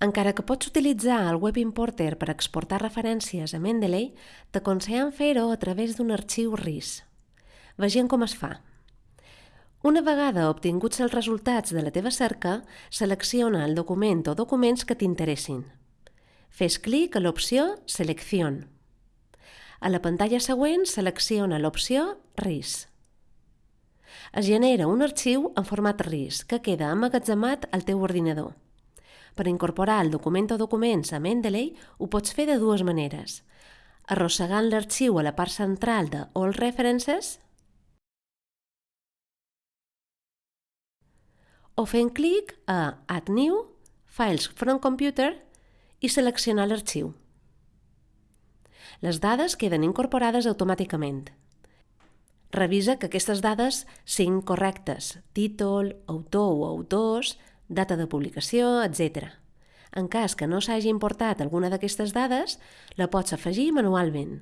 Encara que pots utilitzar el Web Importer per exportar referències a Mendeley, t'aconsellen fer-ho a través d'un arxiu RIS. Vegem com es fa. Una vegada obtinguts els resultats de la teva cerca, selecciona el document o documents que t'interessin. Fes clic a l'opció Selección. A la pantalla següent selecciona l'opció RIS. Es genera un arxiu en format RIS que queda emmagatzemat al teu ordinador. Per incorporar el document o documents a Mendeley ho pots fer de dues maneres. Arrossegant l'arxiu a la part central de All References o fent clic a Add New, Files from Computer i seleccionar l'arxiu. Les dades queden incorporades automàticament. Revisa que aquestes dades siguin correctes, títol, autor o autors, data de publicació, etc. En cas que no s'hagi importat alguna d'aquestes dades, la pots afegir manualment.